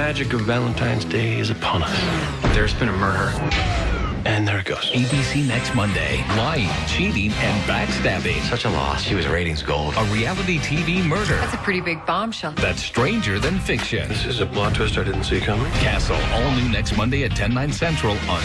magic of Valentine's Day is upon us. There's been a murder. And there it goes. ABC next Monday. Lying, cheating, and backstabbing. Such a loss. She was ratings gold. A reality TV murder That's a pretty big bombshell. that's stranger than fiction. This is a plot twist I didn't see coming. Castle, all new next Monday at 10, 9 central on